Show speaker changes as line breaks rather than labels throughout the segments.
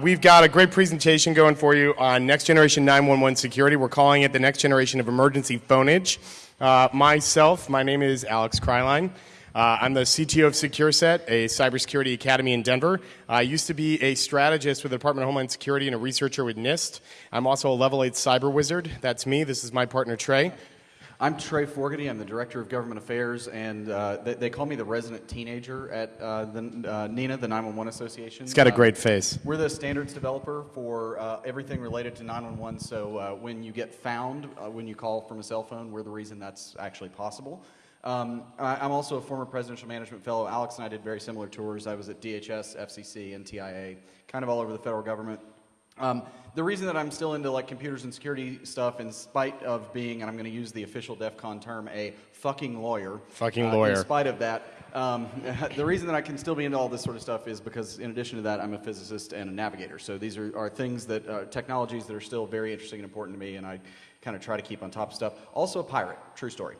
we've got a great presentation going for you on next generation 911 security. We're calling it the next generation of emergency phoneage. Uh, myself, my name is Alex Kreilein. Uh, I'm the CTO of SecureSet, a cybersecurity academy in Denver. I used to be a strategist with the Department of Homeland Security and a researcher with NIST. I'm also a level 8 cyber wizard. That's me. This is my partner, Trey.
I'm Trey Forgety. I'm the Director of Government Affairs, and uh, they, they, call me the resident teenager at uh, the uh, NENA, the 911 Association.
He's got a great face.
We're the standards developer for uh, everything related to 911, so uh, when you get found, uh, when you call from a cell phone, we're the reason that's actually possible. Um, I'm also a former presidential management fellow. Alex and I did very similar tours. I was at DHS, FCC, and TIA, kind of all over the federal government. Um, the reason that I'm still into like computers and security stuff, in spite of being, and I'm going to use the official DEF CON term, a fucking lawyer.
Fucking uh, lawyer.
In spite of that, um, the reason that I can still be into all this sort of stuff is because, in addition to that, I'm a physicist and a navigator. So these are, are things that, uh, technologies that are still very interesting and important to me, and I kind of try to keep on top of stuff. Also a pirate, true story.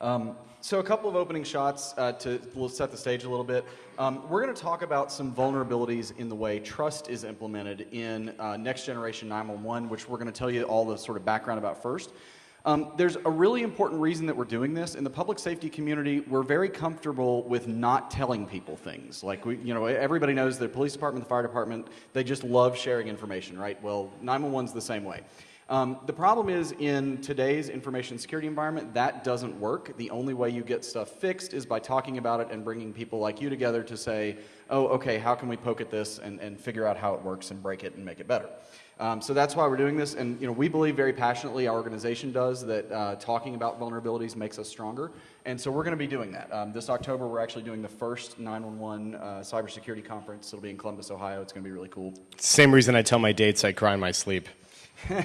Um, so a couple of opening shots uh, to set the stage a little bit. Um, we're going to talk about some vulnerabilities in the way trust is implemented in uh, next generation 911, which we're going to tell you all the sort of background about first. Um, there's a really important reason that we're doing this. In the public safety community, we're very comfortable with not telling people things. Like, we, you know, everybody knows the police department, the fire department, they just love sharing information, right? Well, 911's the same way. Um, the problem is in today's information security environment, that doesn't work. The only way you get stuff fixed is by talking about it and bringing people like you together to say, oh, okay, how can we poke at this and, and figure out how it works and break it and make it better. Um, so that's why we're doing this, and you know, we believe very passionately, our organization does, that uh, talking about vulnerabilities makes us stronger, and so we're going to be doing that. Um, this October, we're actually doing the first 911 uh, cybersecurity conference. It'll be in Columbus, Ohio. It's going to be really cool.
Same reason I tell my dates I cry in my sleep.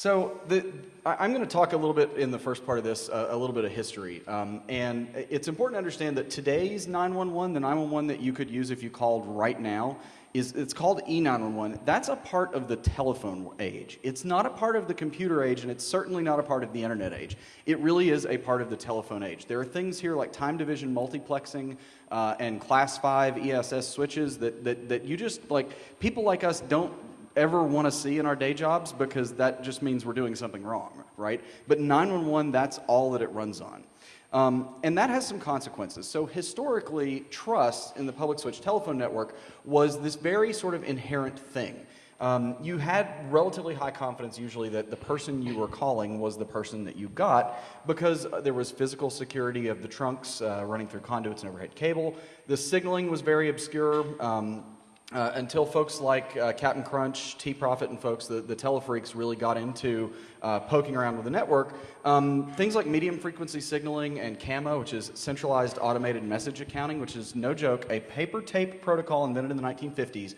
So the, I'm going to talk a little bit in the first part of this, uh, a little bit of history. Um, and it's important to understand that today's 911, the 911 that you could use if you called right now, is it's called E911. That's a part of the telephone age. It's not a part of the computer age, and it's certainly not a part of the internet age. It really is a part of the telephone age. There are things here like time division multiplexing uh, and class 5 ESS switches that, that, that you just, like, people like us don't ever want to see in our day jobs because that just means we're doing something wrong, right? But 911, that's all that it runs on. Um, and that has some consequences. So historically, trust in the public switch telephone network was this very sort of inherent thing. Um, you had relatively high confidence usually that the person you were calling was the person that you got because there was physical security of the trunks uh, running through conduits and overhead cable. The signaling was very obscure. Um, uh, until folks like uh, Captain Crunch, TProphet, and folks, the, the telefreaks really got into uh, poking around with the network, um, things like medium frequency signaling and CAMA, which is centralized automated message accounting, which is no joke, a paper tape protocol invented in the 1950s,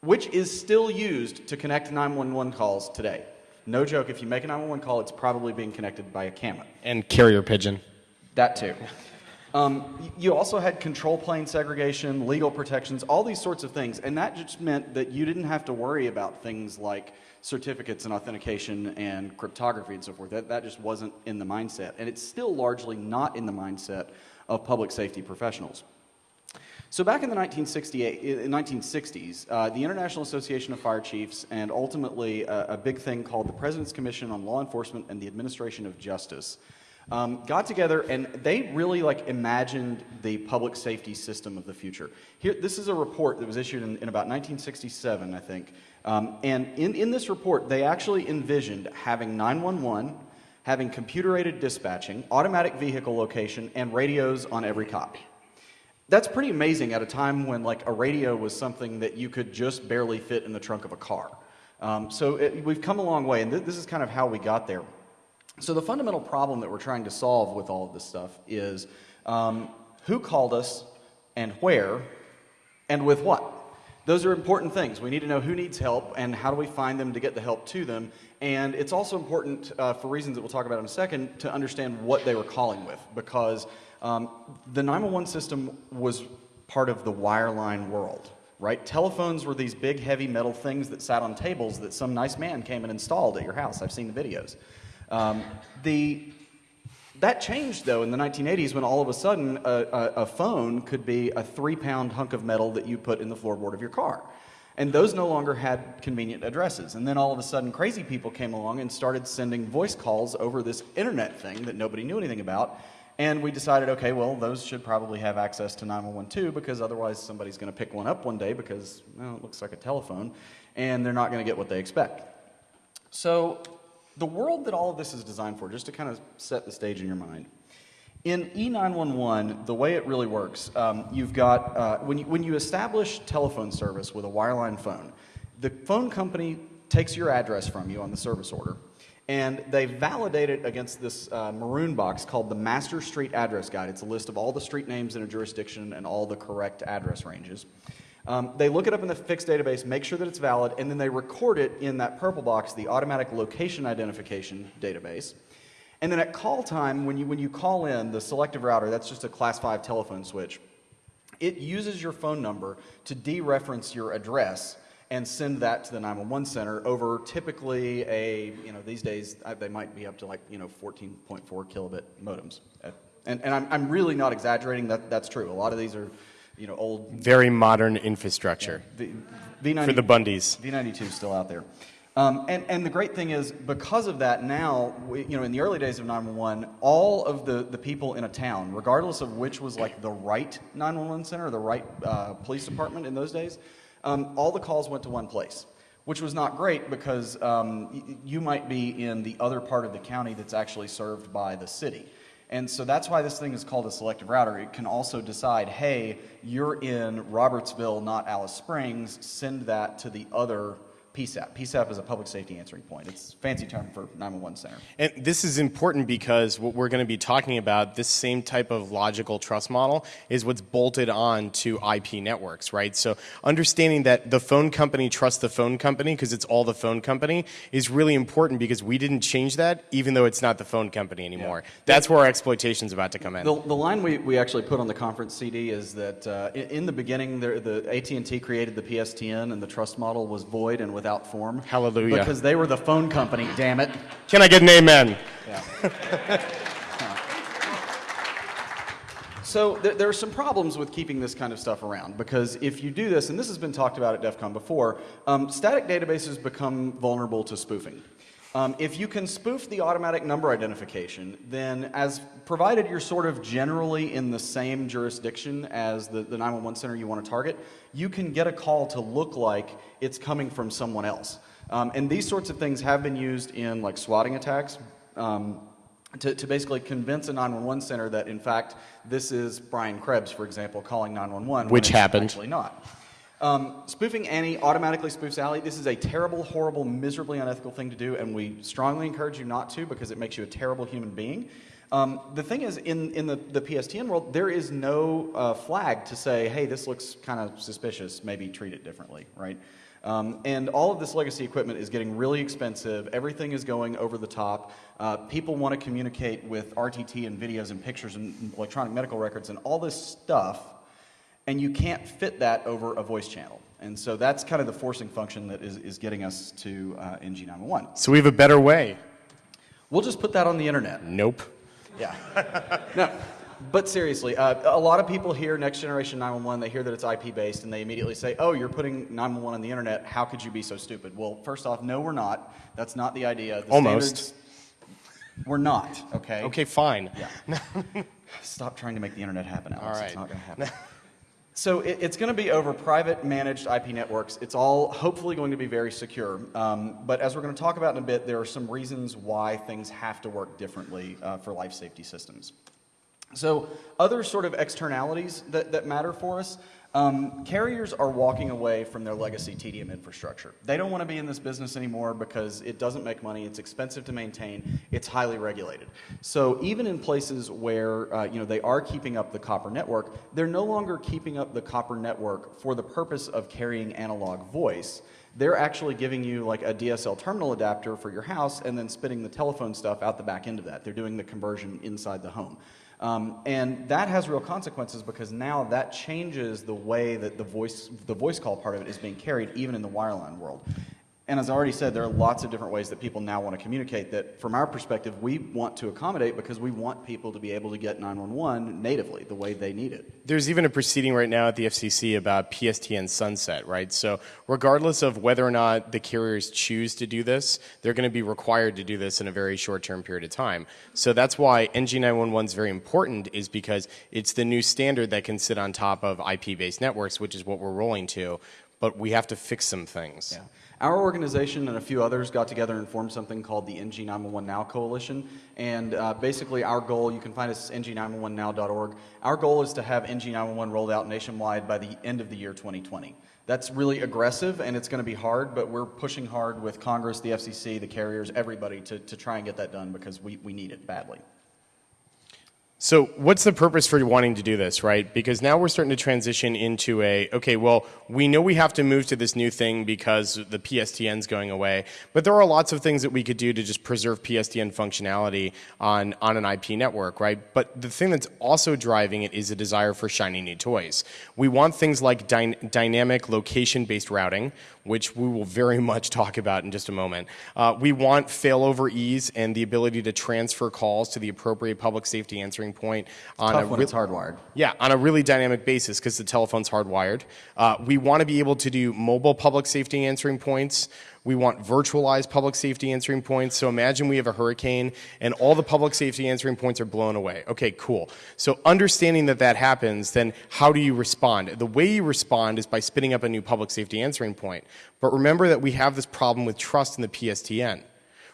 which is still used to connect 911 calls today. No joke, if you make a 911 call, it's probably being connected by a CAMA.
And carrier pigeon.
That too. Um, you also had control plane segregation, legal protections, all these sorts of things. And that just meant that you didn't have to worry about things like certificates and authentication and cryptography and so forth. That, that just wasn't in the mindset. And it's still largely not in the mindset of public safety professionals. So back in the 1960s, uh, the International Association of Fire Chiefs and ultimately a, a big thing called the President's Commission on Law Enforcement and the Administration of Justice um, got together and they really like imagined the public safety system of the future. Here, this is a report that was issued in, in about 1967, I think. Um, and in, in this report, they actually envisioned having 911, having computer aided dispatching, automatic vehicle location, and radios on every cop. That's pretty amazing at a time when like a radio was something that you could just barely fit in the trunk of a car. Um, so it, we've come a long way, and th this is kind of how we got there. So the fundamental problem that we're trying to solve with all of this stuff is um, who called us and where and with what. Those are important things. We need to know who needs help and how do we find them to get the help to them. And it's also important, uh, for reasons that we'll talk about in a second, to understand what they were calling with because um, the 911 system was part of the wireline world right? Telephones were these big, heavy metal things that sat on tables that some nice man came and installed at your house. I've seen the videos. Um, the, That changed, though, in the 1980s when all of a sudden a, a, a phone could be a three pound hunk of metal that you put in the floorboard of your car. And those no longer had convenient addresses. And then all of a sudden, crazy people came along and started sending voice calls over this internet thing that nobody knew anything about. And we decided, okay, well, those should probably have access to 911 too, because otherwise somebody's going to pick one up one day because, well, it looks like a telephone, and they're not going to get what they expect. So, the world that all of this is designed for, just to kind of set the stage in your mind. In E911, the way it really works, um, you've got, uh, when, you, when you establish telephone service with a wireline phone, the phone company takes your address from you on the service order, and they validate it against this uh, maroon box called the Master Street Address Guide. It's a list of all the street names in a jurisdiction and all the correct address ranges. Um, they look it up in the fixed database, make sure that it's valid, and then they record it in that purple box, the automatic location identification database. And then at call time, when you, when you call in the selective router, that's just a class 5 telephone switch, it uses your phone number to dereference your address and send that to the 911 center over typically a, you know, these days uh, they might be up to like, you know, 14.4 kilobit modems. And, and I'm, I'm really not exaggerating, that, that's true. A lot of these are you know, old.
Very modern infrastructure.
Yeah, v, V90,
for the Bundys.
V92 is still out there. Um, and, and the great thing is, because of that, now, we, you know, in the early days of 911, all of the, the people in a town, regardless of which was like the right 911 center or the right uh, police department in those days, um, all the calls went to one place, which was not great because um, you might be in the other part of the county that's actually served by the city. And so that's why this thing is called a selective router. It can also decide, hey, you're in Robertsville, not Alice Springs, send that to the other PSAP. PSAP is a public safety answering point. It's a fancy term for 911 center.
And this is important because what we're going to be talking about, this same type of logical trust model, is what's bolted on to IP networks, right? So understanding that the phone company trusts the phone company because it's all the phone company is really important because we didn't change that even though it's not the phone company anymore. Yeah. That's where our exploitation is about to come in.
The, the, line we, we actually put on the conference CD is that uh, in, in, the beginning, the, the AT&T created the PSTN and the trust model was void and without form.
Hallelujah.
Because they were the phone company, damn it.
Can I get an amen?
Yeah. So there, there, are some problems with keeping this kind of stuff around because if you do this, and this has been talked about at DEF CON before, um, static databases become vulnerable to spoofing. Um, if you can spoof the automatic number identification, then as provided you're sort of generally in the same jurisdiction as the, the 911 center you want to target, you can get a call to look like it's coming from someone else. Um, and these sorts of things have been used in like swatting attacks. Um, to, to, basically convince a 911 center that in fact this is Brian Krebs, for example, calling 911.
Which happened.
Actually not. Um, spoofing Annie automatically spoofs Allie. This is a terrible, horrible, miserably unethical thing to do, and we strongly encourage you not to because it makes you a terrible human being. Um, the thing is, in, in the, the PSTN world, there is no uh, flag to say, hey, this looks kind of suspicious, maybe treat it differently, right? Um, and all of this legacy equipment is getting really expensive. Everything is going over the top. Uh, people want to communicate with RTT and videos and pictures and electronic medical records and all this stuff and you can't fit that over a voice channel. And so that's kind of the forcing function that is, is getting us to uh, NG911.
So we have a better way.
We'll just put that on the internet.
Nope.
Yeah. no. But seriously, uh, a lot of people hear next generation 911, they hear that it's IP based, and they immediately say, oh, you're putting 911 on the internet. How could you be so stupid? Well, first off, no, we're not. That's not the idea. The
Almost.
We're not, okay?
Okay, fine.
Yeah. Stop trying to make the internet happen, Alex.
All right.
It's not going to happen. So it, it's going to be over private managed IP networks. It's all hopefully going to be very secure. Um, but as we're going to talk about in a bit, there are some reasons why things have to work differently uh, for life safety systems. So other sort of externalities that, that matter for us, um, carriers are walking away from their legacy TDM infrastructure. They don't want to be in this business anymore because it doesn't make money, it's expensive to maintain, it's highly regulated. So even in places where uh, you know, they are keeping up the copper network, they're no longer keeping up the copper network for the purpose of carrying analog voice they're actually giving you like a DSL terminal adapter for your house and then spitting the telephone stuff out the back end of that. They're doing the conversion inside the home. Um, and that has real consequences because now that changes the way that the voice, the voice call part of it is being carried even in the wireline world. And as I already said, there are lots of different ways that people now want to communicate that, from our perspective, we want to accommodate because we want people to be able to get 911 natively the way they need it.
There's even a proceeding right now at the FCC about PSTN sunset, right? So, regardless of whether or not the carriers choose to do this, they're going to be required to do this in a very short term period of time. So, that's why NG911 is very important, is because it's the new standard that can sit on top of IP based networks, which is what we're rolling to. But we have to fix some things.
Yeah. Our organization and a few others got together and formed something called the NG911 Now Coalition. And uh, basically, our goal, you can find us at ng911now.org. Our goal is to have NG911 rolled out nationwide by the end of the year 2020. That's really aggressive and it's going to be hard, but we're pushing hard with Congress, the FCC, the carriers, everybody to, to try and get that done because we, we need it badly.
So, what's the purpose for wanting to do this, right? Because now we're starting to transition into a okay, well, we know we have to move to this new thing because the PSTN's going away, but there are lots of things that we could do to just preserve PSTN functionality on, on an IP network, right? But the thing that's also driving it is a desire for shiny new toys. We want things like dy- dynamic location based routing, which we will very much talk about in just a moment. Uh, we want failover ease and the ability to transfer calls to the appropriate public safety answering point on a
when
re-
it's hardwired.
yeah, on a really dynamic basis because the telephone's hardwired. Uh, we want to be able to do mobile public safety answering points. We want virtualized public safety answering points. So imagine we have a hurricane and all the public safety answering points are blown away. Okay, cool. So understanding that that happens, then how do you respond? The way you respond is by spinning up a new public safety answering point. But remember that we have this problem with trust in the PSTN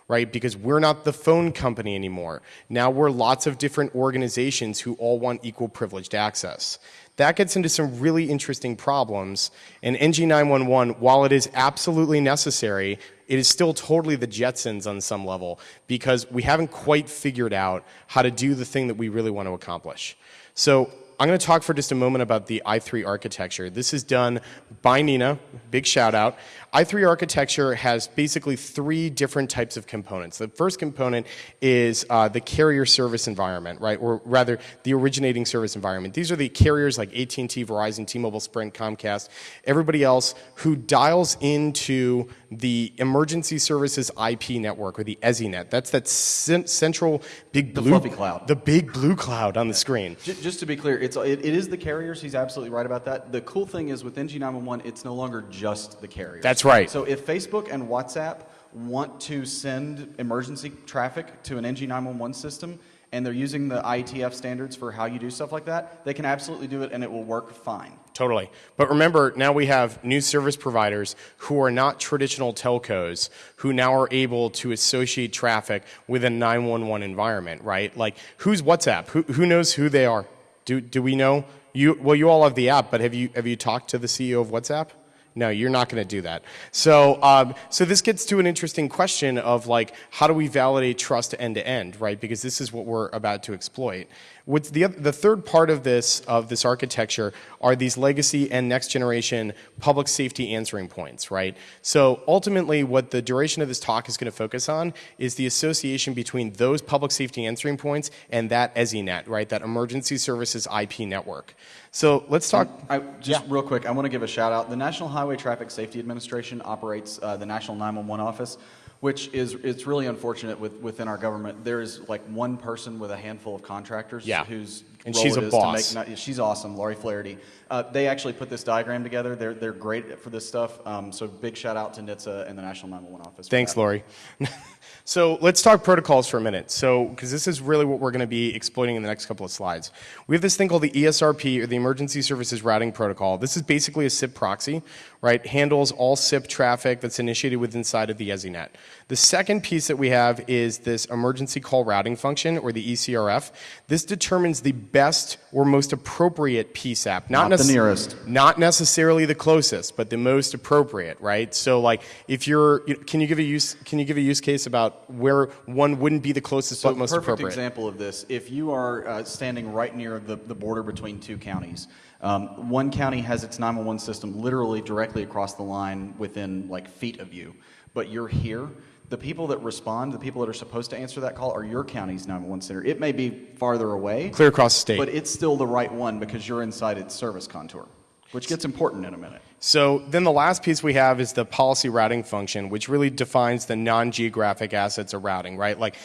right? Because we're not the phone company anymore. Now we're lots of different organizations who all want equal privileged access. That gets into some really interesting problems. And NG911, while it is absolutely necessary, it is still totally the Jetsons on some level because we haven't quite figured out how to do the thing that we really want to accomplish. So I'm going to talk for just a moment about the i3 architecture. This is done by NENA, big shout out. I3 architecture has basically three different types of components. The first component is uh, the carrier service environment, right, or rather the originating service environment. These are the carriers like AT&T, Verizon, T-Mobile, Sprint, Comcast, everybody else who dials into the emergency services IP network or the ESInet. That's that central big blue
fluffy cloud.
The big blue cloud on the screen.
Just to be clear, it's, it, it is the carriers. He's absolutely right about that. The cool thing is with NG911, it's no longer just the carriers.
That's right.
So if Facebook and WhatsApp want to send emergency traffic to an NG911 system and they're using the IETF standards for how you do stuff like that, they can absolutely do it and it will work fine.
Totally. But remember, now we have new service providers who are not traditional telcos who now are able to associate traffic with a 911 environment, right? Like, who's WhatsApp? Who, who knows who they are? Do, do we know? You, well, you all have the app, but have you, have you talked to the CEO of WhatsApp? No, you're not going to do that. So, um, so this gets to an interesting question of like, how do we validate trust end to end, right? Because this is what we're about to exploit. What's the, the third part of this, of this architecture are these legacy and next generation public safety answering points, right? So ultimately what the duration of this talk is going to focus on is the association between those public safety answering points and that ESInet, right? That emergency services IP network. So let's talk.
I, just real quick, I want to give a shout out. The National Highway Traffic Safety Administration operates uh, the National 911 Office, which is it's really unfortunate with, within our government. There is like one person with a handful of contractors
Yeah.
whose
And
role
she's
it
a
is
boss.
to make. She's awesome, Laurie Flaherty. Uh, they actually put this diagram together. They're they're great for this stuff. Um, so big shout out to NHTSA and the National 911 Office.
Thanks. Laurie. so let's talk protocols for a minute. So, because this is really what we're going to be exploiting in the next couple of slides. We have this thing called the ESRP, or the Emergency Services Routing Protocol. This is basically a SIP proxy, right? Handles all SIP traffic that's initiated with inside of the ESInet. The second piece that we have is this emergency call routing function, or the ECRF. This determines the best or most appropriate PSAP, not,
Not the nearest.
not necessarily the closest, but the most appropriate, right? So, like, if you're, you- can you give a use, can you give a use case about where one wouldn't be the closest
So
but most
perfect
appropriate?
example of this, if you are uh, standing right near the, the border between two counties, um, one county has its 911 system literally directly across the line within like feet of you, but you're here. The people that respond, the people that are supposed to answer that call, are your county's 911 center. It may be farther away,
Clear across the state.
but it's still the right one because you're inside its service contour, which gets important in a minute.
So then the last piece we have is the policy routing function, which really defines the non-geographic assets of routing, right? Like,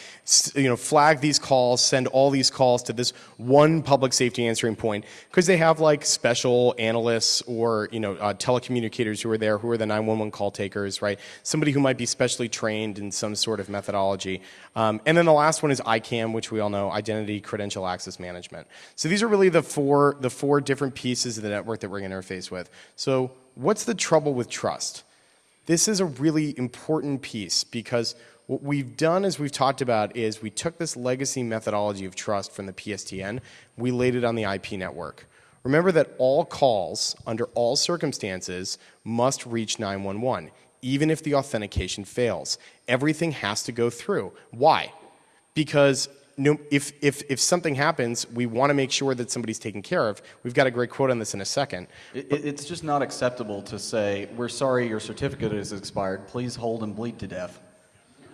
you know, flag these calls, send all these calls to this one public safety answering point, because they have like special analysts or, you know, uh, telecommunicators who are there, who are the 911 call takers, right? Somebody who might be specially trained in some sort of methodology. Um, and then the last one is ICAM, which we all know, Identity Credential Access Management. So these are really the four, the four different pieces of the network that we're to interface with. So what's the trouble with trust? This is a really important piece because what we've done, as we've talked about, is we took this legacy methodology of trust from the PSTN, we laid it on the IP network. Remember that all calls, under all circumstances, must reach 911, even if the authentication fails. Everything has to go through. Why? Because no, if, if, if something happens, we want to make sure that somebody's taken care of. We've got a great quote on this in a second.
It, it's just not acceptable to say, we're sorry your certificate is expired. Please hold and bleed to death.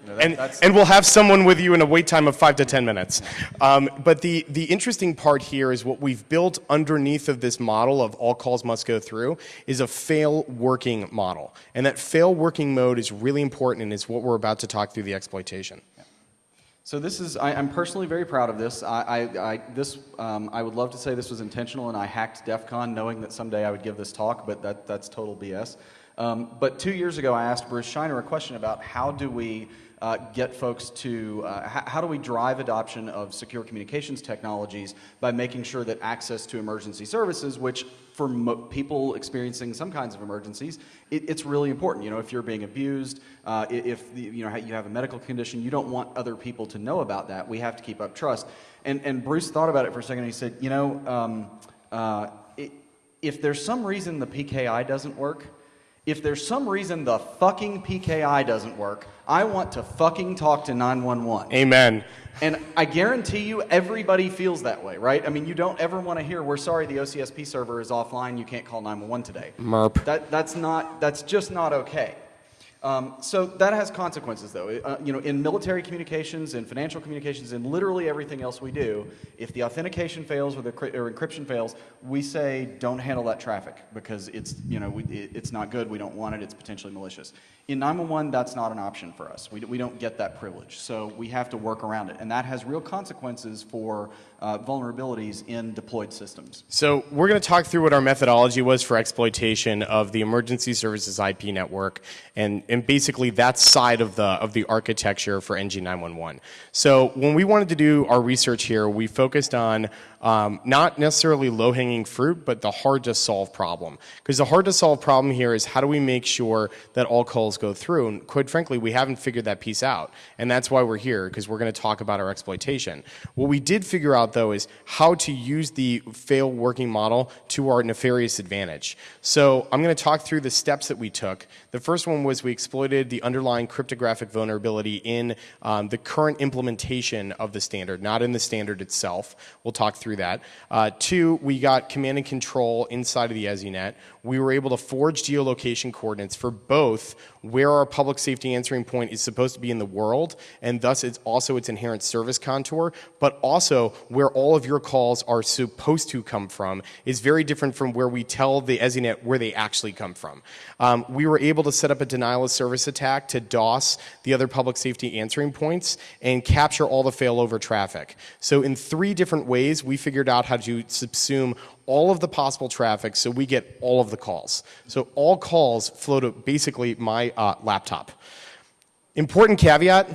That, and, and we'll have someone with you in a wait time of five to ten minutes. Um, but the, the interesting part here is what we've built underneath of this model of all calls must go through is a fail working model. And that fail working mode is really important and is what we're about to talk through the exploitation.
So this is, I, am personally very proud of this. I, I, I this, um, I would love to say this was intentional and I hacked DEF CON knowing that someday I would give this talk, but that, that's total BS. Um, but two years ago I asked Bruce Schneier a question about how do we uh, get folks to, uh, how do we drive adoption of secure communications technologies by making sure that access to emergency services, which for people experiencing some kinds of emergencies, it, it's really important. You know, if you're being abused, uh, if you know you have a medical condition, you don't want other people to know about that. We have to keep up trust. And and Bruce thought about it for a second. and He said, you know, um, uh, it, if there's some reason the PKI doesn't work, if there's some reason the fucking PKI doesn't work, I want to fucking talk to 911.
Amen.
And I guarantee you everybody feels that way, right? I mean, you don't ever want to hear, we're sorry the OCSP server is offline, you can't call 911 today.
Merp.
That, that's, not, that's just not okay. Um, so that has consequences, though. Uh, you know, in military communications, in financial communications, in literally everything else we do, if the authentication fails or the or encryption fails, we say don't handle that traffic because it's you know we, it, it's not good. We don't want it. It's potentially malicious. In 911, that's not an option for us. We, we don't get that privilege. So we have to work around it. And that has real consequences for uh, vulnerabilities in deployed systems.
So we're going to talk through what our methodology was for exploitation of the emergency services IP network and, and basically that side of the, of the architecture for NG911. So when we wanted to do our research here, we focused on um, not necessarily low-hanging fruit, but the hard-to-solve problem. Because the hard-to-solve problem here is how do we make sure that all calls go through? And quite frankly, we haven't figured that piece out. And that's why we're here, because we're going to talk about our exploitation. What we did figure out, though, is how to use the fail working model to our nefarious advantage. So I'm going to talk through the steps that we took. The first one was we exploited the underlying cryptographic vulnerability in um, the current implementation of the standard, not in the standard itself. We'll talk through that. Uh, two, we got command and control inside of the ESInet. We were able to forge geolocation coordinates for both where our public safety answering point is supposed to be in the world, and thus it's also its inherent service contour, but also where all of your calls are supposed to come from is very different from where we tell the ESInet where they actually come from. Um, we were able to set up a denial of service attack to DOS the other public safety answering points and capture all the failover traffic. So in three different ways, we figured out how to subsume all of the possible traffic so we get all of the calls. So all calls flow to basically my uh, laptop. Important caveat,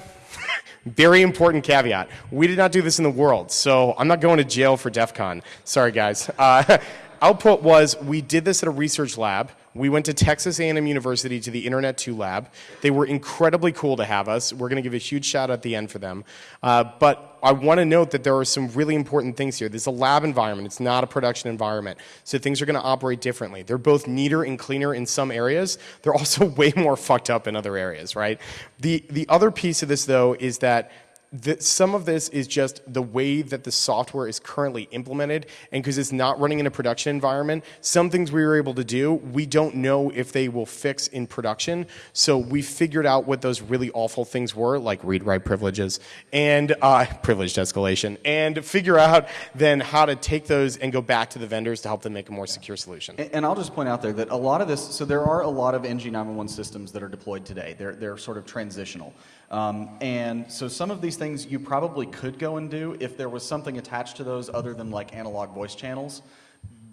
very important caveat. We did not do this in the world, so I'm not going to jail for DEF CON. Sorry, guys. Uh, output was we did this at a research lab. We went to Texas A&M University to the Internet 2 lab. They were incredibly cool to have us. We're going to give a huge shout out at the end for them. Uh, but I want to note that there are some really important things here. This is a lab environment. It's not a production environment. So things are going to operate differently. They're both neater and cleaner in some areas. They're also way more fucked up in other areas, right? The, the other piece of this, though, is that the, some of this is just the way that the software is currently implemented, and because it's not running in a production environment, some things we were able to do, we don't know if they will fix in production. So we figured out what those really awful things were, like read-write privileges and uh, privileged escalation, and figure out then how to take those and go back to the vendors to help them make a more secure solution.
And, and I'll just point out there that a lot of this, so there are a lot of NG911 systems that are deployed today. They're, they're sort of transitional. Um, and so some of these things you probably could go and do if there was something attached to those other than like analog voice channels,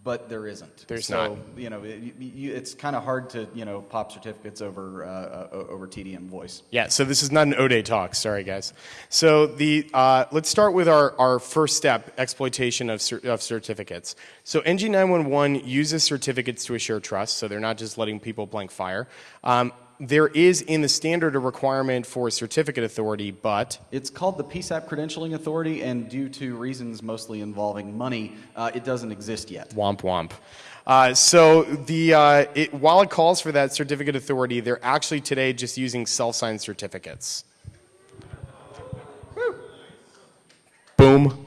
but there isn't.
There's
so,
not.
You know, it, you, it's kind of hard to you know pop certificates over uh, over TDM voice.
Yeah, so this is not an O-Day talk. Sorry, guys. So the uh, let's start with our, our first step, exploitation of, cer of certificates. So NG911 uses certificates to assure trust, so they're not just letting people blank fire. Um, there is in the standard a requirement for a certificate authority, but
It's called the PSAP Credentialing Authority, and due to reasons mostly involving money, uh, it doesn't exist yet.
womp womp. Uh, so the uh, it, while it calls for that certificate authority, they're actually today just using self-signed certificates. Boom.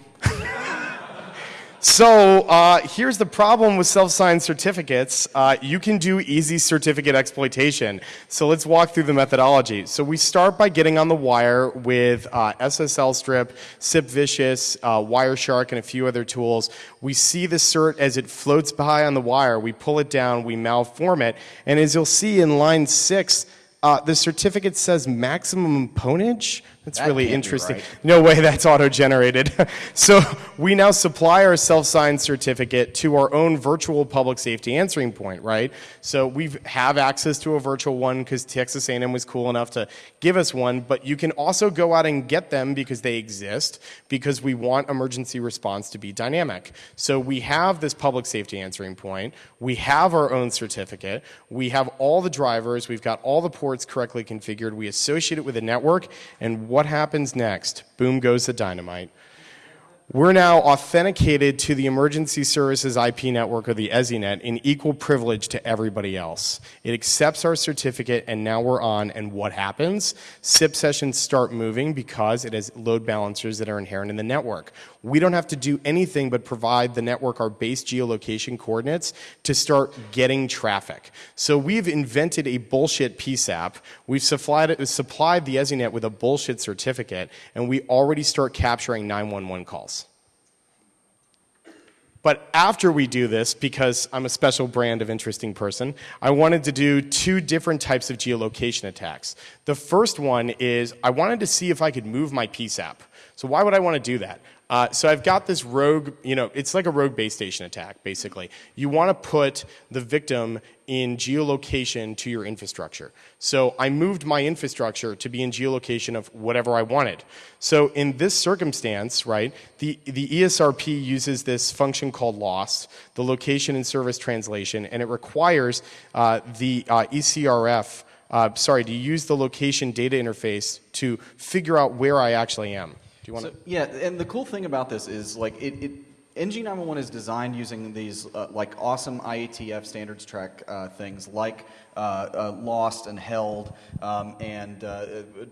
So uh, here's the problem with self-signed certificates. Uh, you can do easy certificate exploitation. So let's walk through the methodology. So we start by getting on the wire with uh, SSL strip, SIPVicious, uh, Wireshark, and a few other tools. We see the cert as it floats by on the wire. We pull it down, we malform it, and as you'll see in line six, uh, the certificate says maximum ponage. That's
That
really interesting.
right.
No way that's auto-generated. so we now supply our self-signed certificate to our own virtual public safety answering point, right? So we have access to a virtual one because Texas A&M was cool enough to give us one, but you can also go out and get them because they exist because we want emergency response to be dynamic. So we have this public safety answering point. We have our own certificate. We have all the drivers. We've got all the ports correctly configured. We associate it with a network, and what happens next? Boom goes the dynamite. We're now authenticated to the Emergency Services IP network or the ESInet in equal privilege to everybody else. It accepts our certificate and now we're on and what happens? SIP sessions start moving because it has load balancers that are inherent in the network. We don't have to do anything but provide the network our base geolocation coordinates to start getting traffic. So we've invented a bullshit PSAP. We've supplied, supplied the ESInet with a bullshit certificate and we already start capturing 911 calls. But after we do this, because I'm a special brand of interesting person, I wanted to do two different types of geolocation attacks. The first one is I wanted to see if I could move my PSAP. So why would I want to do that? Uh, so I've got this rogue, you know, it's like a rogue base station attack, basically. You want to put the victim in geolocation to your infrastructure. So I moved my infrastructure to be in geolocation of whatever I wanted. So in this circumstance, right, the, the ESRP uses this function called LoST, the location and service translation, and it requires uh, the uh, ECRF, uh, sorry, to use the location data interface to figure out where I actually am. Do you want
So,
to?
yeah, and the cool thing about this is like it, it NG911 is designed using these uh, like awesome IETF standards track uh, things like uh, uh, LoST and HELD um, and uh,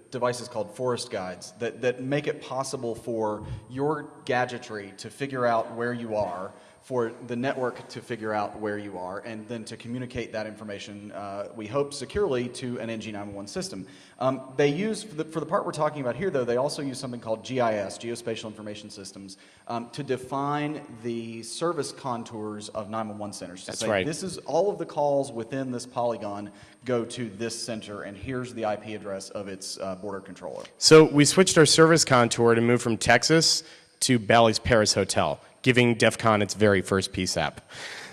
devices called forest guides that, that make it possible for your gadgetry to figure out where you are for the network to figure out where you are and then to communicate that information, uh, we hope, securely to an NG911 system. Um, they use, for the, for the part we're talking about here, though, they also use something called GIS, Geospatial Information Systems, um, to define the service contours of 911 centers. To
That's
say,
right.
This is all of the calls within this polygon go to this center, and here's the IP address of its uh, border controller.
So we switched our service contour to move from Texas to Bally's Paris Hotel, giving DEF CON its very first PSAP.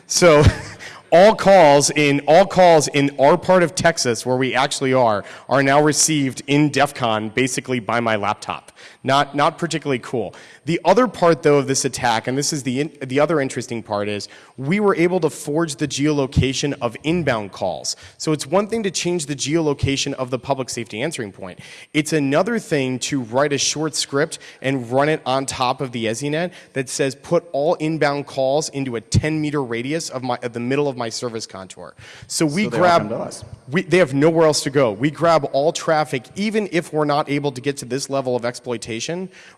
So all calls in all calls in our part of Texas where we actually are are now received in DEF CON basically by my laptop. Not not particularly cool. The other part though of this attack and this is the in, the other interesting part is we were able to forge the geolocation of inbound calls. So it's one thing to change the geolocation of the public safety answering point. It's another thing to write a short script and run it on top of the ESInet that says put all inbound calls into a 10 meter radius of my of the middle of my service contour. So we
So
grab.
come to us.
We, they have nowhere else to go. We grab all traffic, even if we're not able to get to this level of exploitation,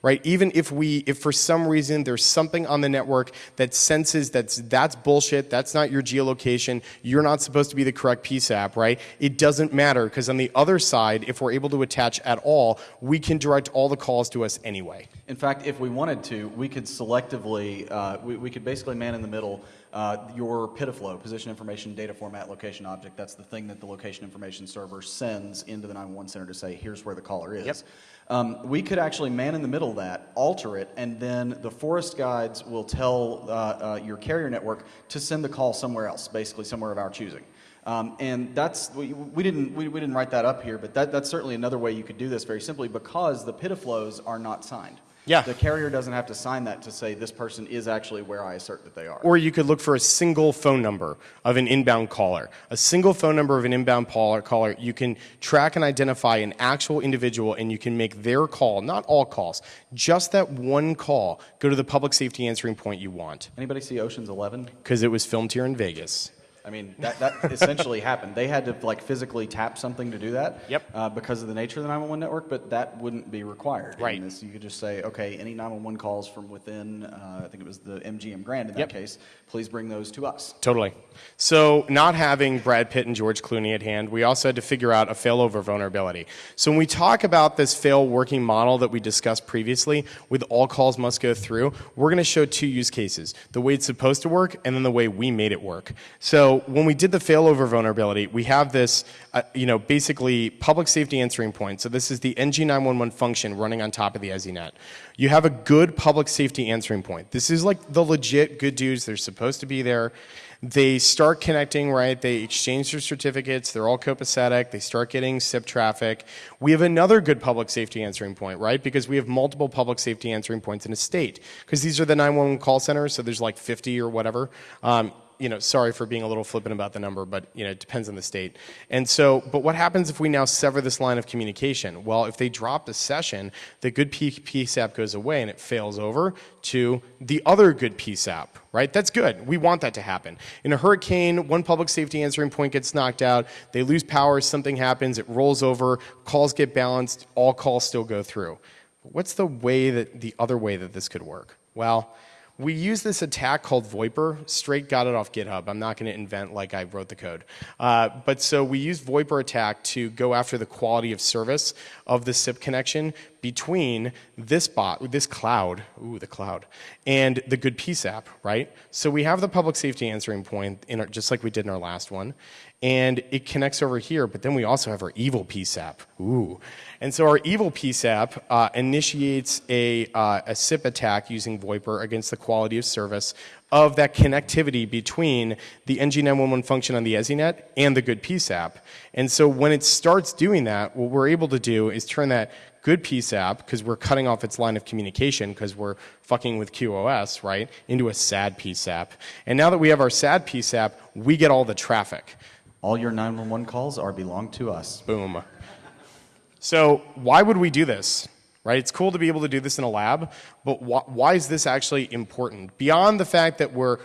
right? Even if we, if for some reason there's something on the network that senses that's that's bullshit, that's not your geolocation, you're not supposed to be the correct PSAP, right? It doesn't matter because on the other side, if we're able to attach at all, we can direct all the calls to us anyway.
In fact, if we wanted to, we could selectively, uh, we, we could basically man in the middle uh, your PIDF-LO, position information data format location object. That's the thing that the location information server sends into the 911 center to say, here's where the caller is.
Yep.
Um, we could actually man in the middle that, alter it, and then the forest guides will tell uh, uh, your carrier network to send the call somewhere else, basically somewhere of our choosing. Um, and that's we, we didn't we, we didn't write that up here, but that, that's certainly another way you could do this very simply because the PIDF-LOs are not signed.
Yeah.
The carrier doesn't have to sign that to say this person is actually where I assert that they are.
Or you could look for a single phone number of an inbound caller. A single phone number of an inbound caller, caller, you can track and identify an actual individual and you can make their call, not all calls, just that one call, go to the public safety answering point you want.
Anybody see Ocean's Eleven?
Because it was filmed here in Vegas.
I mean, that, that essentially happened. They had to like physically tap something to do that.
Yep.
Uh, because of the nature of the 911 network, but that wouldn't be required.
Right.
This, you could just say, okay, any 911 calls from within, uh, I think it was the MGM Grand in that
Yep.
case, please bring those to us.
Totally. So, not having Brad Pitt and George Clooney at hand, we also had to figure out a failover vulnerability. So, when we talk about this fail working model that we discussed previously, with all calls must go through, we're going to show two use cases the way it's supposed to work and then the way we made it work. So, when we did the failover vulnerability, we have this, uh, you know, basically public safety answering point. So, this is the NG911 function running on top of the ESInet. You have a good public safety answering point. This is like the legit good dudes, they're supposed to be there. They start connecting, right? They exchange their certificates. They're all copacetic. They start getting SIP traffic. We have another good public safety answering point, right? Because we have multiple public safety answering points in a state. Because these are the 911 call centers, so there's like 50 or whatever. Um, you know, sorry for being a little flippant about the number, but you know, it depends on the state. And so, but what happens if we now sever this line of communication? Well, if they drop the session, the good PSAP goes away and it fails over to the other good PSAP, right? That's good. We want that to happen. In a hurricane, one public safety answering point gets knocked out, they lose power, something happens, it rolls over, calls get balanced, all calls still go through. What's the way that the other way that this could work? Well, we use this attack called VoIPER. Straight got it off GitHub. I'm not going to invent like I wrote the code. Uh, but so we use VoIPER attack to go after the quality of service of the SIP connection between this bot, this cloud, ooh, the cloud, and the good PSAP, right? So we have the public safety answering point, in our, just like we did in our last one, and it connects over here, but then we also have our evil PSAP, ooh. And so our evil PSAP uh, initiates a, uh, a SIP attack using VoIPER against the quality of service of that connectivity between the NG911 function on the ESInet and the good PSAP. And so when it starts doing that, what we're able to do is turn that good PSAP, because we're cutting off its line of communication because we're fucking with QoS, right, into a sad PSAP. And now that we have our sad PSAP, we get all the traffic.
All your 911 calls are belong to us.
Boom. So why would we do this? Right? It's cool to be able to do this in a lab, but why, why is this actually important? Beyond the fact that we're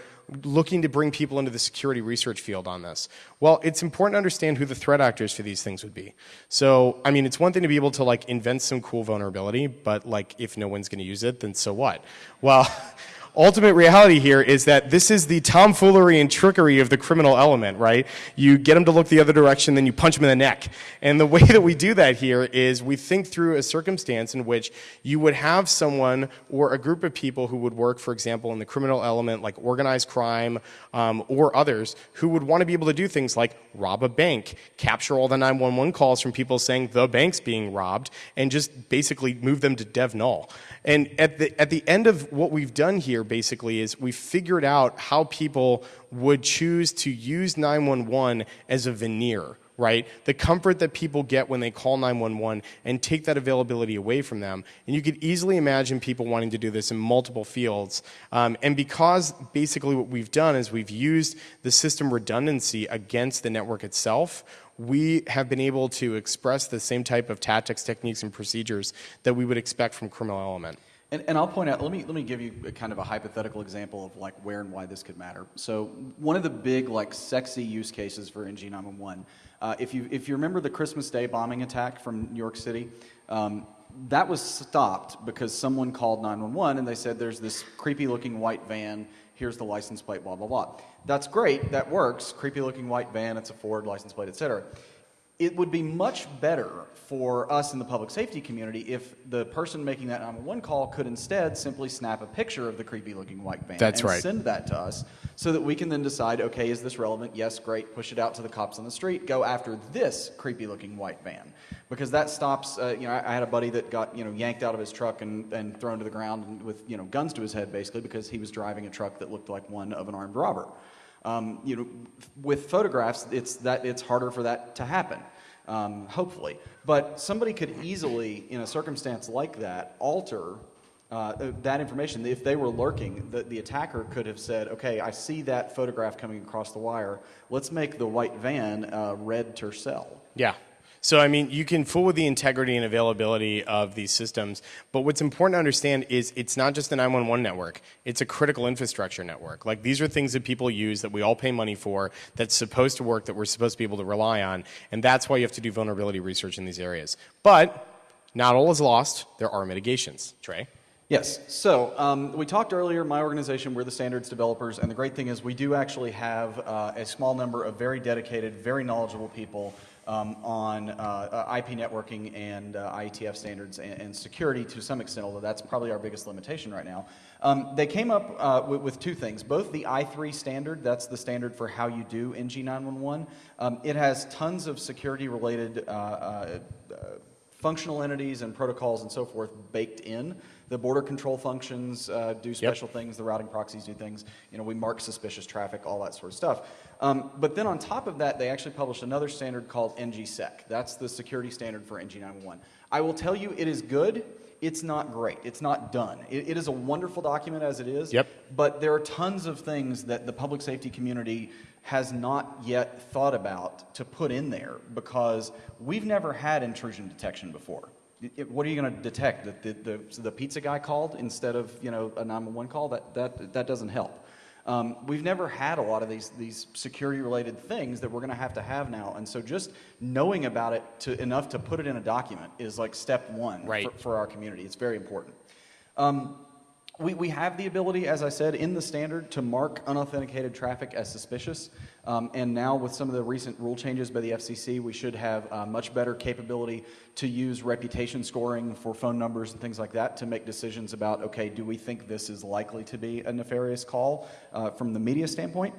looking to bring people into the security research field on this. Well, it's important to understand who the threat actors for these things would be. So, I mean, it's one thing to be able to like invent some cool vulnerability, but like if no one's going to use it, then so what? Well, ultimate reality here is that this is the tomfoolery and trickery of the criminal element, right? You get them to look the other direction, then you punch them in the neck. And the way that we do that here is we think through a circumstance in which you would have someone or a group of people who would work, for example, in the criminal element, like organized crime um, or others, who would want to be able to do things like rob a bank, capture all the 911 calls from people saying the bank's being robbed, and just basically move them to dev null. And at the, at the end of what we've done here, basically, is we figured out how people would choose to use 911 as a veneer, right? The comfort that people get when they call 911 and take that availability away from them. And you could easily imagine people wanting to do this in multiple fields. Um, and because basically what we've done is we've used the system redundancy against the network itself, we have been able to express the same type of tactics, techniques, and procedures that we would expect from criminal element.
And, and I'll point out, let me, let me give you a kind of a hypothetical example of like where and why this could matter. So one of the big like sexy use cases for NG911, uh, if, you, if you remember the Christmas Day bombing attack from New York City, um, that was stopped because someone called 911 and they said there's this creepy looking white van, here's the license plate, blah, blah, blah. That's great, that works, creepy looking white van, it's a Ford license plate, et cetera it would be much better for us in the public safety community if the person making that 911 call could instead simply snap a picture of the creepy looking white van
That's
and
right.
send that to us so that we can then decide okay is this relevant? Yes great push it out to the cops on the street go after this creepy looking white van. Because that stops uh, you know I, I had a buddy that got you know yanked out of his truck and, and thrown to the ground with you know guns to his head basically because he was driving a truck that looked like one of an armed robber um, you know, with photographs, it's that it's harder for that to happen. Um, hopefully, but somebody could easily, in a circumstance like that, alter uh, that information. If they were lurking, the, the attacker could have said, "Okay, I see that photograph coming across the wire. Let's make the white van uh, red Tercel."
Yeah. So, I mean, you can fool with the integrity and availability of these systems, but what's important to understand is it's not just a 911 network, it's a critical infrastructure network. Like, these are things that people use that we all pay money for, that's supposed to work, that we're supposed to be able to rely on, and that's why you have to do vulnerability research in these areas. But not all is lost, there are mitigations. Trey?
Yes. So um, we talked earlier, my organization, we're the standards developers, and the great thing is we do actually have uh, a small number of very dedicated, very knowledgeable people um, on uh, uh IP networking and uh, IETF standards and, and, security to some extent, although that's probably our biggest limitation right now. Um, they came up uh, with, with, two things. Both the i3 standard, that's the standard for how you do NG911, um, it has tons of security related uh, uh, functional entities and protocols and so forth baked in. The border control functions uh, do special yep. things. The routing proxies do things. You know, we mark suspicious traffic, all that sort of stuff. Um, but then on top of that, they actually published another standard called NGSec. That's the security standard for NG911. I will tell you, it is good. It's not great. It's not done. it, it is a wonderful document as it is.
Yep.
But there are tons of things that the public safety community has not yet thought about to put in there because we've never had intrusion detection before it, what are you going to detect? That the, the, the, pizza guy called instead of you know a 911 call? That, that, that doesn't help. Um, we've never had a lot of these, these security related things that we're going to have to have now. And so just knowing about it to, enough to put it in a document is like step one
right.
for, for, our community. It's very important. Um, we, we have the ability, as I said, in the standard to mark unauthenticated traffic as suspicious. Um, and now, with some of the recent rule changes by the FCC, we should have uh, much better capability to use reputation scoring for phone numbers and things like that to make decisions about okay, do we think this is likely to be a nefarious call uh, from the media standpoint?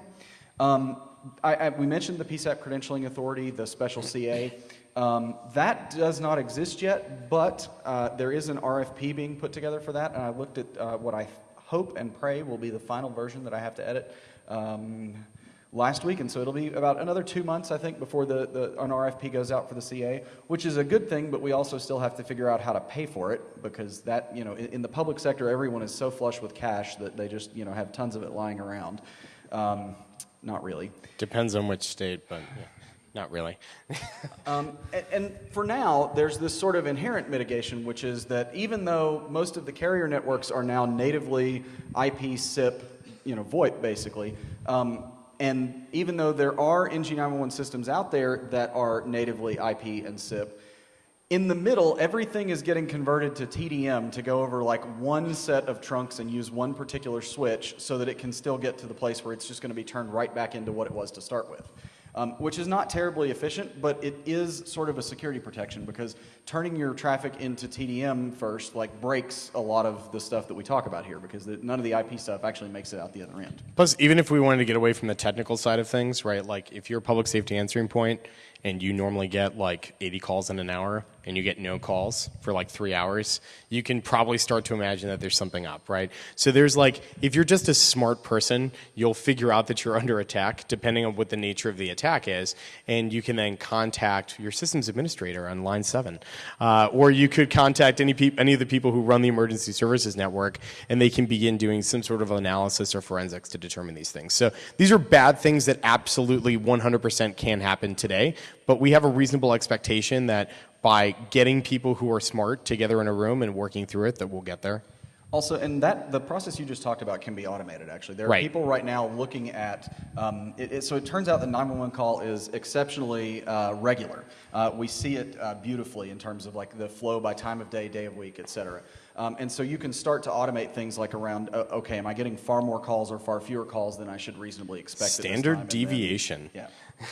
Um, I, I, we mentioned the PSAP Credentialing Authority, the special CA. Um, that does not exist yet, but uh, there is an RFP being put together for that, and I looked at uh, what I hope and pray will be the final version that I have to edit um, last week, and so it'll be about another two months, I think, before the, the, an RFP goes out for the CA, which is a good thing, but we also still have to figure out how to pay for it, because that, you know, in, in the public sector, everyone is so flush with cash that they just, you know, have tons of it lying around. Um, not really.
Depends on which state, but yeah. Not really.
um, and, and, for now, there's this sort of inherent mitigation, which is that even though most of the carrier networks are now natively IP, SIP, you know, VoIP basically, um, and even though there are NG911 systems out there that are natively IP and SIP, in the middle, everything is getting converted to TDM to go over like one set of trunks and use one particular switch so that it can still get to the place where it's just going to be turned right back into what it was to start with um, which is not terribly efficient, but it is sort of a security protection because turning your traffic into TDM first like breaks a lot of the stuff that we talk about here because the, none of the IP stuff actually makes it out the other end.
Plus, even if we wanted to get away from the technical side of things, right? Like if you're a public safety answering point and you normally get like 80 calls in an hour and you get no calls for like three hours, you can probably start to imagine that there's something up, right? So there's like, if you're just a smart person, you'll figure out that you're under attack depending on what the nature of the attack is, and you can then contact your systems administrator on line seven. Uh, or you could contact any, any of the people who run the emergency services network, and they can begin doing some sort of analysis or forensics to determine these things. So these are bad things that absolutely 100% can happen today, but we have a reasonable expectation that by getting people who are smart together in a room and working through it, that we'll get there.
Also, and that the process you just talked about can be automated. Actually, there are
Right.
people right now looking at. Um, it, it- so it turns out the 911 call is exceptionally uh, regular. Uh, we see it uh, beautifully in terms of like the flow by time of day, day of week, et cetera. Um, and so you can start to automate things like around. Uh, okay, am I getting far more calls or far fewer calls than I should reasonably expect?
Standard?
And then-
deviation.
yeah.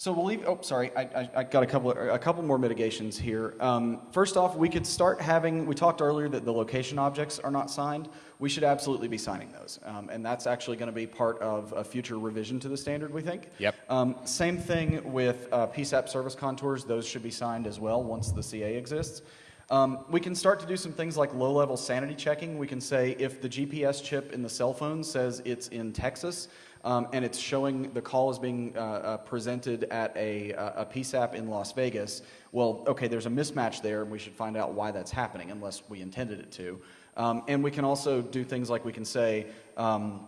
So we'll leave. Oh, sorry. I, I, I got a couple a couple more mitigations here. Um, first off, we could start having. We talked earlier that the location objects are not signed. We should absolutely be signing those, um, and that's actually going to be part of a future revision to the standard. We think.
Yep.
Um, same thing with uh, PSAP service contours. Those should be signed as well once the CA exists. Um, we can start to do some things like low-level sanity checking. We can say if the GPS chip in the cell phone says it's in Texas, um, and it's showing the call is being uh, uh, presented at a, a PSAP in Las Vegas, well, okay, there's a mismatch there, and we should find out why that's happening, unless we intended it to. Um, and we can also do things like we can say, um,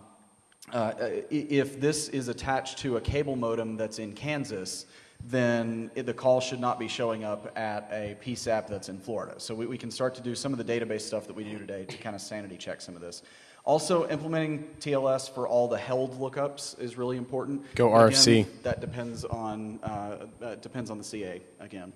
uh, if this is attached to a cable modem that's in Kansas, then it- the call should not be showing up at a PSAP that's in Florida. So we, we can start to do some of the database stuff that we do today to kind of sanity check some of this. Also, implementing TLS for all the HELD lookups is really important.
Go
Again,
RFC.
that depends on uh, uh, depends on the CA again.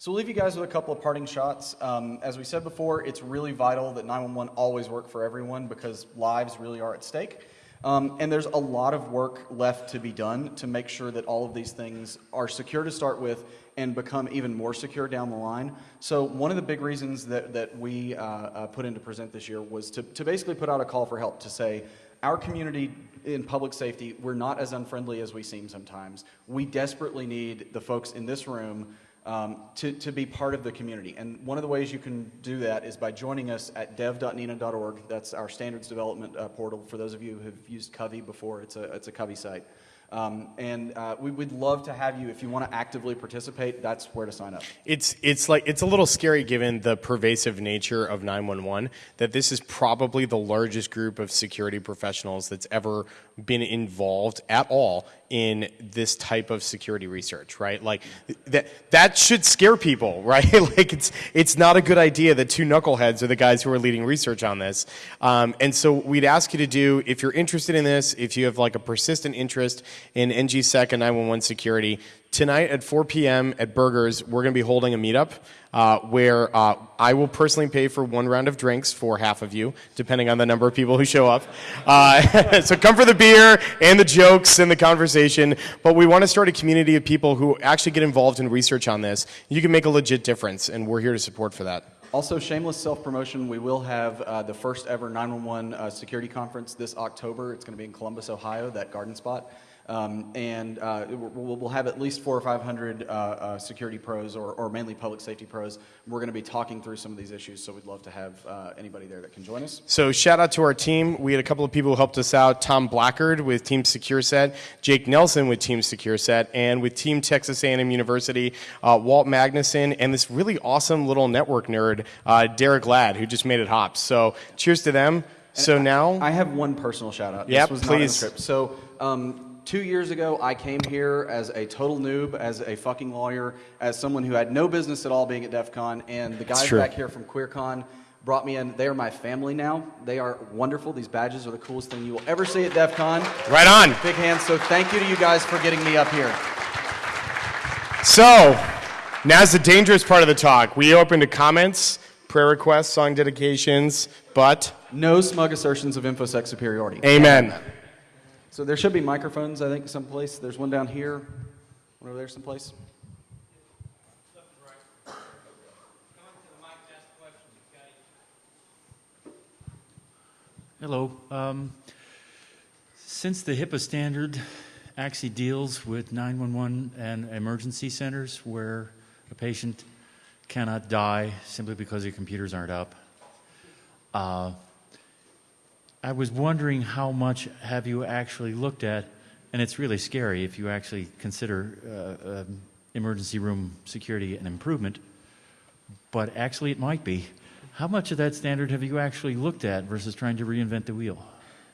So we'll leave you guys with a couple of parting shots. Um, as we said before, it's really vital that 911 always work for everyone because lives really are at stake. Um, and there's a lot of work left to be done to make sure that all of these things are secure to start with and become even more secure down the line. So one of the big reasons that, that we uh, uh, put in to present this year was to, to basically put out a call for help to say, our community in public safety, we're not as unfriendly as we seem sometimes. We desperately need the folks in this room um, to, to be part of the community. And one of the ways you can do that is by joining us at dev.nena.org. That's our standards development uh, portal for those of you who've used Kavi before. It's a, it's a Kavi site. Um, and uh, we would love to have you, if you want to actively participate, that's where to sign up.
It's it's like it's a little scary given the pervasive nature of 911 that this is probably the largest group of security professionals that's ever been involved at all in this type of security research, right? Like that that should scare people, right? like it's it's not a good idea that two knuckleheads are the guys who are leading research on this. Um, and so we'd ask you to do if you're interested in this, if you have like a persistent interest in NGSec and 911 security, tonight at 4 p.m. at Burgers, we're going to be holding a meetup uh, where uh, I will personally pay for one round of drinks for half of you, depending on the number of people who show up. Uh, so come for the beer and the jokes and the conversation. But we want to start a community of people who actually get involved in research on this. You can make a legit difference, and we're here to support for that.
Also, shameless self promotion. We will have uh, the first ever 911 uh, security conference this October. It's going to be in Columbus, Ohio, that garden spot. Um, and uh, we'll, we'll have at least four or 500 uh, uh, security pros or, or mainly public safety pros. We're going to be talking through some of these issues, so we'd love to have uh, anybody there that can join us.
So shout out to our team. We had a couple of people who helped us out. Tom Blackard with Team SecureSet, Jake Nelson with Team SecureSet, and with Team Texas A&M University, uh, Walt Magnuson, and this really awesome little network nerd, uh, Derek Ladd, who just made it hop. So cheers to them. So now,
I have one personal shout out.
Yep,
not
please.
So, um, two years ago, I came here as a total noob, as a fucking lawyer, as someone who had no business at all being at DEF CON, and the guys back here from QueerCon brought me in. They are my family now. They are wonderful. These badges are the coolest thing you will ever see at DEF CON.
right on.
Big hands. So, thank you to you guys for getting me up here.
So now's the dangerous part of the talk. We open to comments, prayer requests, song dedications, but
No smug assertions of InfoSec superiority.
amen.
So, there should be microphones, I think, someplace. There's one down here, one over there, someplace.
Hello. Um, since the HIPAA standard actually deals with 911 and emergency centers where a patient cannot die simply because their computers aren't up, uh, I was wondering how much have you actually looked at, and it's really scary if you actually consider uh, um, emergency room security an improvement, but actually it might be. How much of that standard have you actually looked at versus trying to reinvent the wheel?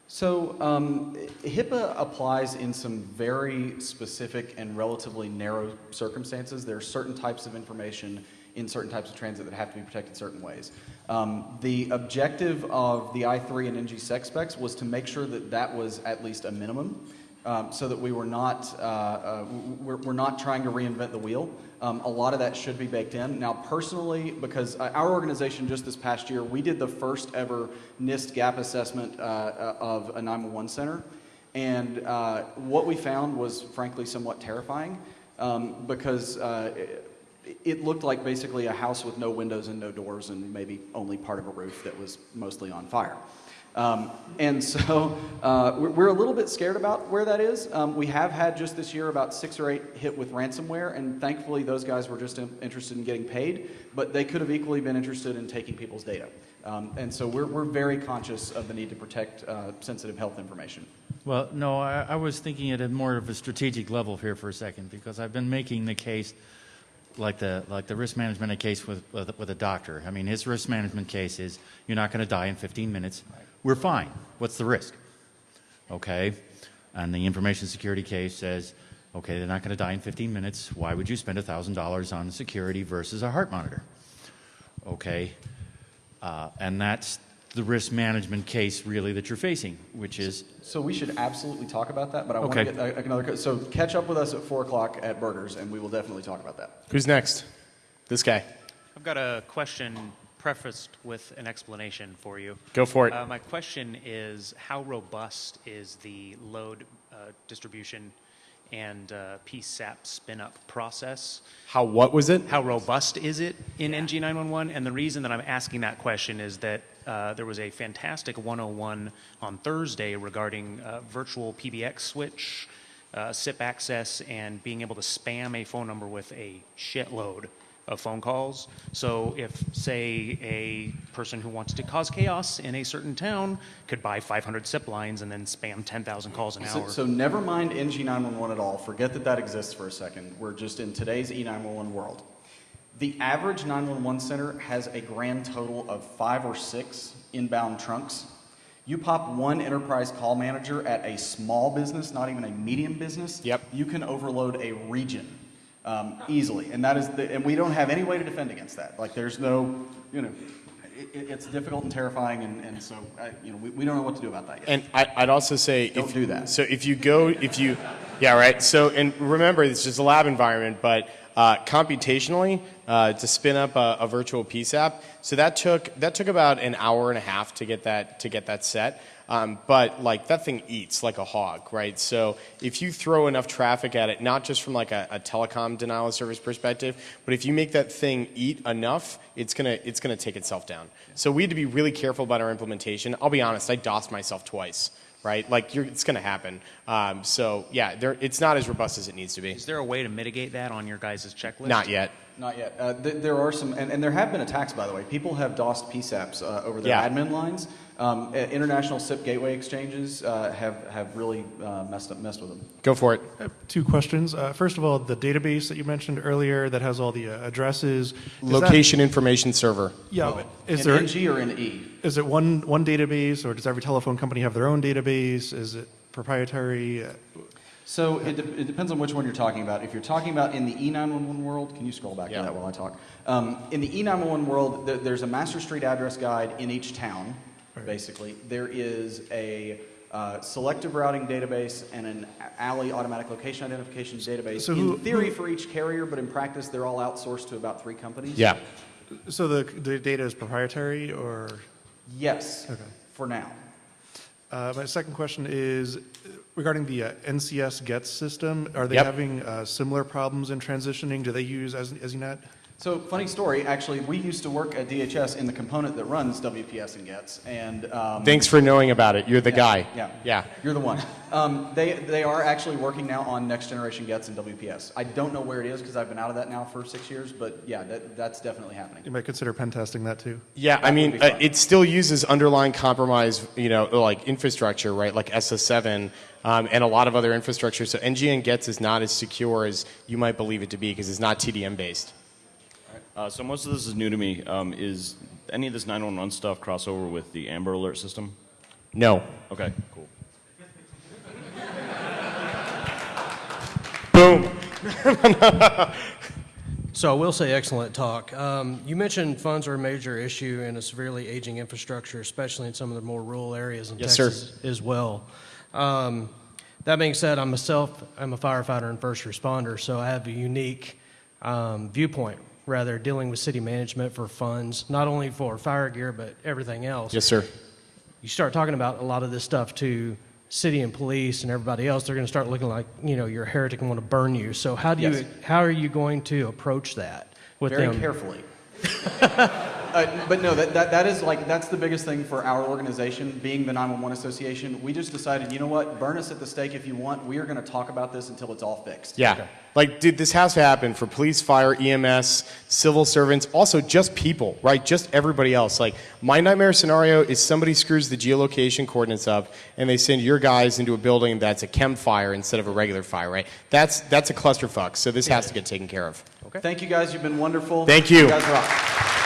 So, um, HIPAA applies in some very specific and relatively narrow circumstances. There are certain types of information in certain types of transit that have to be protected certain ways. Um, the objective of the I3 and NGSec specs was to make sure that that was at least a minimum. Um, so that we were not uh, uh, we're, we're not trying to reinvent the wheel. Um, a lot of that should be baked in. Now, personally, because uh, our organization just this past year, we did the first ever NIST gap assessment uh, uh, of a 911 center, and what we found was frankly somewhat terrifying um, because. It looked like basically a house with no windows and no doors, and maybe only part of a roof that was mostly on fire. Um, and so uh, we're a little bit scared about where that is. Um, we have had just this year about six or eight hit with ransomware, and thankfully those guys were just in, interested in getting paid, but they could have equally been interested in taking people's data. Um, and so we're, we're very conscious of the need to protect uh, sensitive health information.
Well, no, I, I was thinking it at a more of a strategic level here for a second because I've been making the case like the like the risk management case with, with, with a doctor. I mean, his risk management case is you're not going to die in 15 minutes. We're fine. What's the risk? Okay, and the information security case says, okay, they're not going to die in 15 minutes. Why would you spend thousand dollars on security versus a heart monitor? Okay, uh, and that's the risk management case really that you're facing, which is
So we should absolutely talk about that, but I
Okay.
want to get uh, another. So catch up with us at four o'clock at Burgers, and we will definitely talk about that.
Who's next? This guy.
I've got a question prefaced with an explanation for you.
Go for it.
Uh, my question is how robust is the load uh, distribution and uh, PSAP spin up process?
How what was it?
How robust is it in NG911? And the reason that I'm asking that question is that uh, there was a fantastic 101 on Thursday regarding uh, virtual PBX switch, uh, SIP access, and being able to spam a phone number with a shitload of phone calls. So if, say, a person who wants to cause chaos in a certain town could buy 500 SIP lines and then spam 10,000 calls an
So,
hour.
so never mind NG911 at all. Forget that that exists for a second. We're just in today's E911 world. The average 911 center has a grand total of five or six inbound trunks. You pop one enterprise call manager at a small business, not even a medium business.
Yep.
You can overload a region um, easily, and that is the, and we don't have any way to defend against that. Like there's no, you know, it, it's difficult and terrifying, and, and so I, you know we, we don't know what to do about that yet.
And I, I'd also say
Don't
if,
do that.
So if you go, if you, yeah, right. So and remember, it's just a lab environment, but uh, computationally uh, to spin up a, a virtual PSAP. So that took that took about an hour and a half to get that to get that set. Um, but like that thing eats like a hog, right? So if you throw enough traffic at it, not just from like a, a telecom denial of service perspective, but if you make that thing eat enough, it's gonna it's gonna take itself down. So we had to be really careful about our implementation. I'll be honest, I DOSed myself twice right? Like you're, it's going to happen. Um, so yeah, there, it's not as robust as it needs to be.
is there a way to mitigate that on your guys' checklist?
Not yet.
Not yet. Uh, th- there are some, and, and there have been attacks, by the way. People have DOSed PSAPs uh, over their
Yeah.
admin lines. Um, uh, international SIP gateway exchanges uh, have, have really uh, messed up, messed with them.
Go for it.
I have two questions. Uh, first of all, the database that you mentioned earlier that has all the uh, addresses. is that-
Location information server.
yeah. but Is
in
there
NG or in E?
is it one one database, or does every telephone company have their own database? Is it proprietary? Uh,
So it, de- it depends on which one you're talking about. If you're talking about in the E911 world, can you scroll back
Yeah.
to that while I talk? Um, in the E911 world, th- there's a master street address guide in each town,
Right.
basically. There is a uh, selective routing database and an ALI automatic location identification database.
So
in theory
who-
for each carrier, but in practice, they're all outsourced to about three companies.
Yeah.
So the the data is proprietary, or
Yes,
Okay.
for now.
uh, my second question is uh, regarding the uh, NCS GETS system. Are they
Yep.
having uh, similar problems in transitioning? Do they use as ESInet?
So, funny story, actually, we used to work at DHS in the component that runs WPS and GETS. And um,
Thanks for knowing about it. You're the
Yeah,
guy.
Yeah.
Yeah.
You're the one. Um, they, they are actually working now on next generation GETS and WPS. I don't know where it is because I've been out of that now for six years, but yeah, that, that's definitely happening.
You might consider pen testing that too.
Yeah, I
That would
mean, uh, it still uses underlying compromise, you know, like infrastructure, right? Like SS7 um, and a lot of other infrastructure. So NGN GETS is not as secure as you might believe it to be because it's not TDM based.
Uh, so most of this is new to me. Um, is any of this 911 stuff crossover with the Amber Alert system?
No.
Okay, cool.
Boom.
So I will say excellent talk. Um, you mentioned funds are a major issue in a severely aging infrastructure, especially in some of the more rural areas in
Yes, sir.
Texas as well. Um, that being said, I'm myself, I'm a firefighter and first responder, so I have a unique um, viewpoint, rather, dealing with city management for funds, not only for fire gear, but everything else
Yes, sir.
you start talking about a lot of this stuff to city and police and everybody else, they're going to start looking like you know you're a heretic and want to burn you. So how do
Yes.
you how are you going to approach that with
very
them?
carefully. uh, but no, that, that, that is like, that's the biggest thing for our organization, being the 911 Association. We just decided, you know what, burn us at the stake if you want. We are going to talk about this until it's all fixed.
Yeah. Like, dude, this has to happen for police, fire, EMS, civil servants, also just people, right? Just everybody else. Like, my nightmare scenario is somebody screws the geolocation coordinates up and they send your guys into a building that's a chem fire instead of a regular fire, right? That's that's a clusterfuck. So this has to get taken care of. Okay.
Thank you guys. You've been wonderful.
Thank you.
You guys rock.